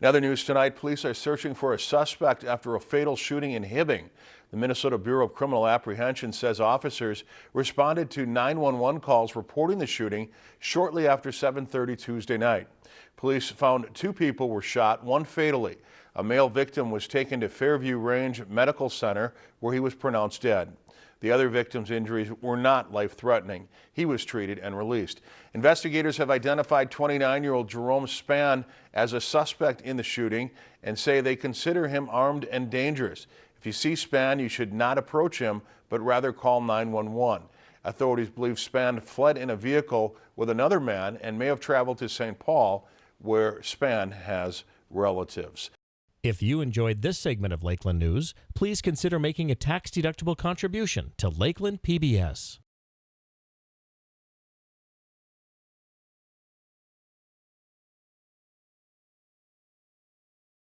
In other news tonight, police are searching for a suspect after a fatal shooting in Hibbing. The Minnesota Bureau of Criminal Apprehension says officers responded to 911 calls reporting the shooting shortly after 7:30 Tuesday night. Police found two people were shot, one fatally. A male victim was taken to Fairview Range Medical Center where he was pronounced dead. The other victim's injuries were not life-threatening. He was treated and released. Investigators have identified 29-year-old Jerome Spann as a suspect in the shooting and say they consider him armed and dangerous. If you see Spann, you should not approach him, but rather call 911. Authorities believe Spann fled in a vehicle with another man and may have traveled to St. Paul, where Spann has relatives. If you enjoyed this segment of Lakeland News, please consider making a tax-deductible contribution to Lakeland PBS.